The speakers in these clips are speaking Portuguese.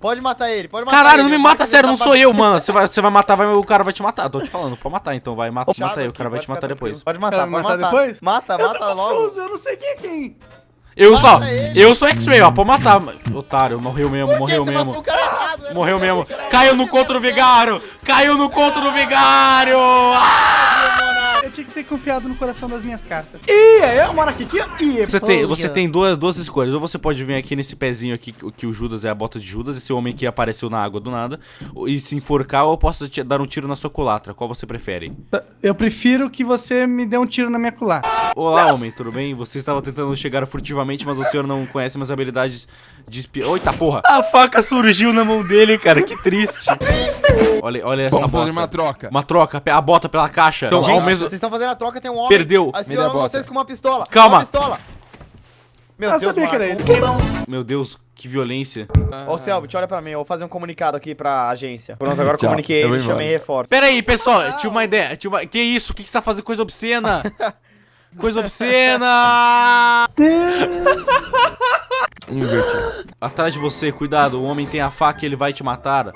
Pode matar ele, pode matar Caralho, ele. não me mata, sério, não sou eu, mano. Você vai, você vai matar, vai, o cara vai te matar. Tô te falando, pode matar então, vai, mata, chato mata aí, o cara vai te matar depois. Pode matar, pode matar matar. depois? Mata, Eu mata logo. confuso, eu não sei quem é quem. Eu só, Mata ele. eu sou X-Ray, ó, pode matar. Otário, morreu mesmo, morreu mesmo. Morreu mesmo. Caiu no contra do vigário! Caiu no contra do vigário! Ah! Ter confiado no coração das minhas cartas. Ih, eu moro aqui, aqui, ó. Ih, Você tem, você tem duas, duas escolhas. Ou você pode vir aqui nesse pezinho aqui, que que o Judas é a bota de Judas, esse homem que apareceu na água do nada, e se enforcar, ou eu posso te dar um tiro na sua culatra. Qual você prefere? Eu prefiro que você me dê um tiro na minha culatra. Olá, homem, tudo bem? Você estava tentando chegar furtivamente, mas o senhor não conhece minhas habilidades de espia. Eita porra! A faca surgiu na mão dele, cara, que triste. Olha, olha essa Vamos fazer bota. uma troca. Uma troca, a bota pela caixa. Então, ao Gente, mesmo... vocês estão fazendo a troca, tem um homem. Perdeu. Aí Me dá a espiando bota. vocês com uma pistola. Calma. Uma pistola. Meu Eu Deus, sabia que era ele. Meu Deus, que violência. Ô, Selbit, olha pra mim, eu vou fazer um comunicado aqui pra agência. Pronto, agora comuniquei ele, chamei reforço. Pera aí, pessoal, eu tive uma ideia. Tive uma... Que isso? O que, que você tá fazendo? Coisa obscena! Coisa obscena! Inverti. Atrás de você, cuidado, o homem tem a faca e ele vai te matar.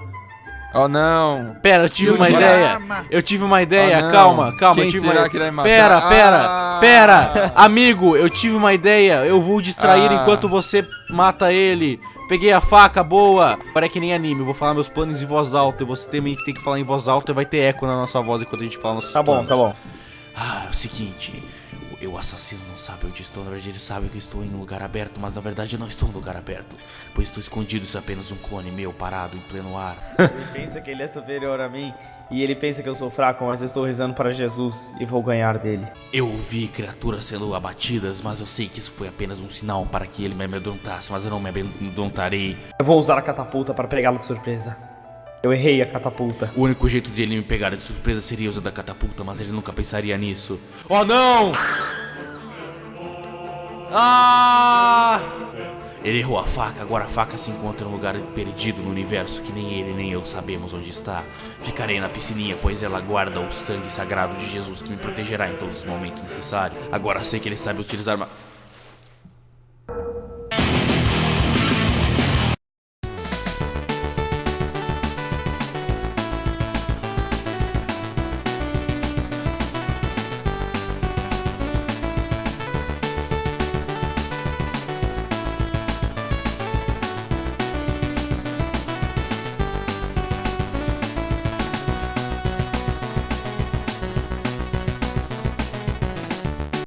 Oh, não. Pera, eu tive uma Tira a ideia. arma. Eu tive uma ideia, não. calma, calma. Quem eu tive será uma... que vai matar? Pera, pera, Ah. pera. Amigo, eu tive uma ideia. Eu vou distrair Ah. enquanto você mata ele. Peguei a faca, boa. Agora é que nem anime, eu vou falar meus planos em voz alta. E você também tem que falar em voz alta e vai ter eco na nossa voz enquanto a gente fala nossos Tá bom, planos. tá bom. Ah, é o seguinte. O- O assassino não sabe onde estou. Na verdade, ele sabe que estou em um lugar aberto. Mas na verdade, eu não estou em um lugar aberto. Pois estou escondido. Isso é apenas um clone meu parado em pleno ar. Ele pensa que ele é superior a mim. E ele pensa que eu sou fraco, mas eu estou rezando para Jesus e vou ganhar dele. Eu vi criaturas sendo abatidas, mas eu sei que isso foi apenas um sinal para que ele me amedrontasse, mas eu não me amedrontarei. Eu vou usar a catapulta para pegá-lo de surpresa. Eu errei a catapulta. O único jeito de ele me pegar de surpresa seria usando a catapulta, mas ele nunca pensaria nisso. Oh não! Ah! Ele errou a faca, agora a faca se encontra em um lugar perdido no universo que nem ele nem eu sabemos onde está. Ficarei na piscininha, pois ela guarda o sangue sagrado de Jesus que me protegerá em todos os momentos necessários. Agora sei que ele sabe utilizar uma.